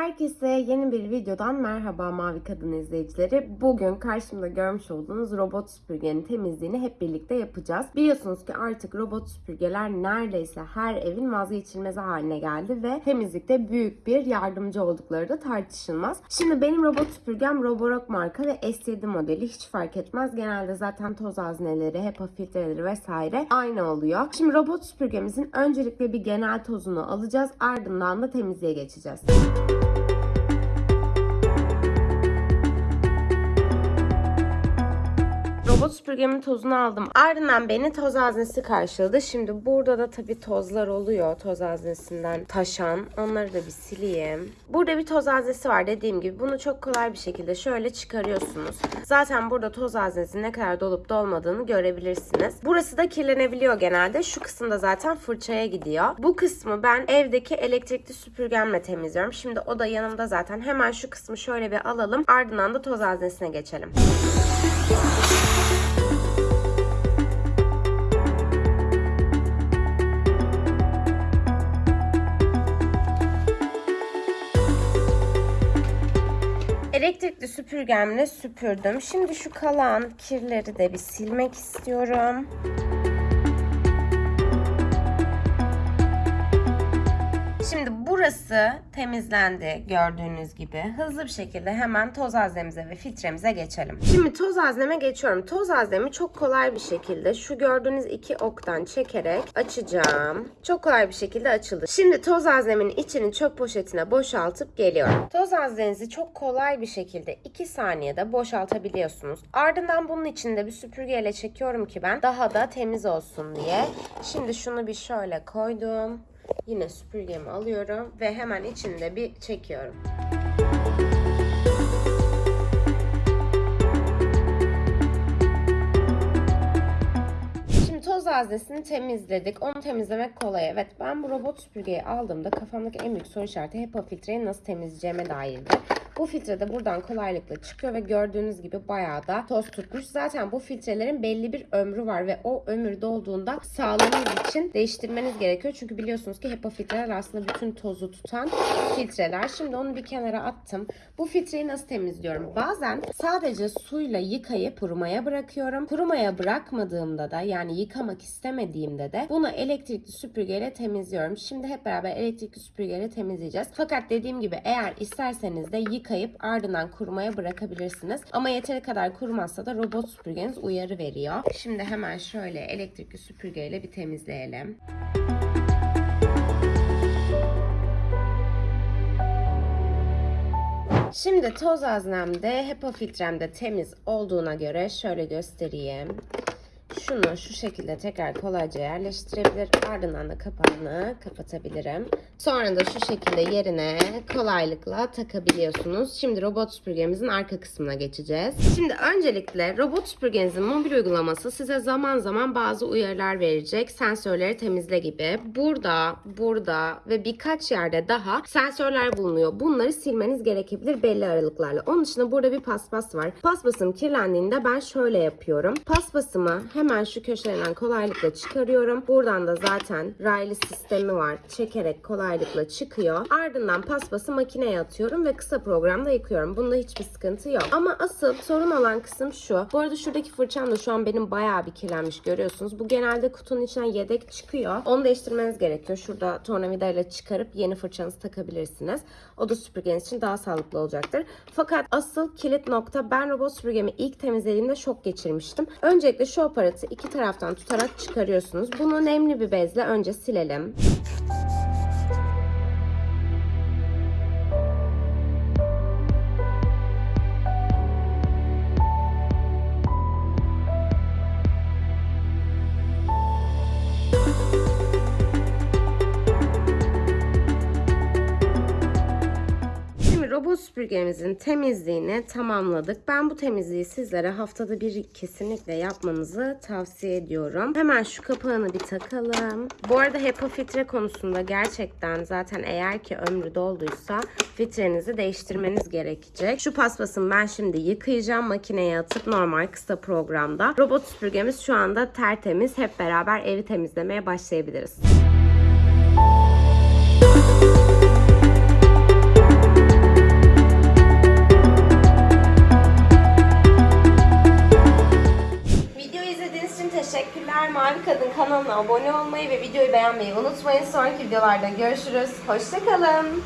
Herkese yeni bir videodan merhaba Mavi Kadın izleyicileri. Bugün karşımda görmüş olduğunuz robot süpürgenin temizliğini hep birlikte yapacağız. Biliyorsunuz ki artık robot süpürgeler neredeyse her evin vazgeçilmezi haline geldi ve temizlikte büyük bir yardımcı oldukları da tartışılmaz. Şimdi benim robot süpürgem Roborock marka ve S7 modeli hiç fark etmez. Genelde zaten toz hazneleri, HEPA filtreleri vesaire aynı oluyor. Şimdi robot süpürgemizin öncelikle bir genel tozunu alacağız. Ardından da temizliğe geçeceğiz. Robot süpürgemin tozunu aldım. Ardından beni toz haznesi karşıladı. Şimdi burada da tabii tozlar oluyor toz haznesinden taşan. Onları da bir sileyim. Burada bir toz haznesi var dediğim gibi. Bunu çok kolay bir şekilde şöyle çıkarıyorsunuz. Zaten burada toz haznesinin ne kadar dolup dolmadığını görebilirsiniz. Burası da kirlenebiliyor genelde. Şu kısımda zaten fırçaya gidiyor. Bu kısmı ben evdeki elektrikli süpürgemle temizliyorum. Şimdi o da yanımda zaten. Hemen şu kısmı şöyle bir alalım. Ardından da toz haznesine geçelim. Elektrikli süpürgemle süpürdüm. Şimdi şu kalan kirleri de bir silmek istiyorum. Burası temizlendi gördüğünüz gibi. Hızlı bir şekilde hemen toz haznemize ve filtremize geçelim. Şimdi toz hazneme geçiyorum. Toz haznemi çok kolay bir şekilde şu gördüğünüz iki oktan çekerek açacağım. Çok kolay bir şekilde açıldı. Şimdi toz haznemin içini çöp poşetine boşaltıp geliyorum. Toz haznenizi çok kolay bir şekilde 2 saniyede boşaltabiliyorsunuz. Ardından bunun içinde bir süpürgeyle çekiyorum ki ben daha da temiz olsun diye. Şimdi şunu bir şöyle koydum. Yine süpürgemi alıyorum ve hemen içinde bir çekiyorum. Şimdi toz haznesini temizledik. Onu temizlemek kolay. Evet ben bu robot süpürgeyi aldığımda kafamdaki en büyük soru işareti HEPA filtreyi nasıl temizleyeceğime dairdi. Bu filtre de buradan kolaylıkla çıkıyor ve gördüğünüz gibi bayağı da toz tutmuş. Zaten bu filtrelerin belli bir ömrü var ve o ömür dolduğunda sağlığınız için değiştirmeniz gerekiyor. Çünkü biliyorsunuz ki HEPA filtreler aslında bütün tozu tutan filtreler. Şimdi onu bir kenara attım. Bu filtreyi nasıl temizliyorum? Bazen sadece suyla yıkayıp kurumaya bırakıyorum. Kurumaya bırakmadığımda da yani yıkamak istemediğimde de bunu elektrikli süpürgeyle temizliyorum. Şimdi hep beraber elektrikli süpürgeyle temizleyeceğiz. Fakat dediğim gibi eğer isterseniz de yıkayıp ardından kurumaya bırakabilirsiniz. Ama yeteri kadar kurumazsa da robot süpürgeniz uyarı veriyor. Şimdi hemen şöyle elektrikli süpürgeyle bir temizleyelim. Şimdi toz haznemde HEPA filtremde temiz olduğuna göre şöyle göstereyim. Şunu şu şekilde tekrar kolayca yerleştirebilir. Ardından da kapağını kapatabilirim. Sonra da şu şekilde yerine kolaylıkla takabiliyorsunuz. Şimdi robot süpürgemizin arka kısmına geçeceğiz. Şimdi öncelikle robot süpürgenizin mobil uygulaması size zaman zaman bazı uyarılar verecek. Sensörleri temizle gibi. Burada, burada ve birkaç yerde daha sensörler bulunuyor. Bunları silmeniz gerekebilir belli aralıklarla. Onun dışında burada bir paspas var. Paspasım kirlendiğinde ben şöyle yapıyorum. Paspasımı hemen şu köşeden kolaylıkla çıkarıyorum. Buradan da zaten raylı sistemi var. Çekerek kolaylıkla çıkıyor. Ardından paspası makineye atıyorum ve kısa programda yıkıyorum. Bunda hiçbir sıkıntı yok. Ama asıl sorun olan kısım şu. Bu arada şuradaki fırçam da şu an benim bayağı bir kirlenmiş görüyorsunuz. Bu genelde kutunun içinden yedek çıkıyor. Onu değiştirmeniz gerekiyor. Şurada tornavidayla çıkarıp yeni fırçanızı takabilirsiniz. O da süpürgeniz için daha sağlıklı olacaktır. Fakat asıl kilit nokta ben robot süpürgemi ilk temizlediğimde şok geçirmiştim. Öncelikle şu aparatı iki taraftan tutarak çıkarıyorsunuz. Bunu nemli bir bezle önce silelim. Süpürgemizin temizliğini tamamladık. Ben bu temizliği sizlere haftada bir kesinlikle yapmanızı tavsiye ediyorum. Hemen şu kapağını bir takalım. Bu arada HEPA filtre konusunda gerçekten zaten eğer ki ömrü dolduysa filtrenizi değiştirmeniz gerekecek. Şu paspasımı ben şimdi yıkayacağım. Makineye atıp normal kısa programda. Robot süpürgemiz şu anda tertemiz. Hep beraber evi temizlemeye başlayabiliriz. Kadın kanalına abone olmayı ve videoyu beğenmeyi unutmayın. Sonraki videolarda görüşürüz. Hoşçakalın.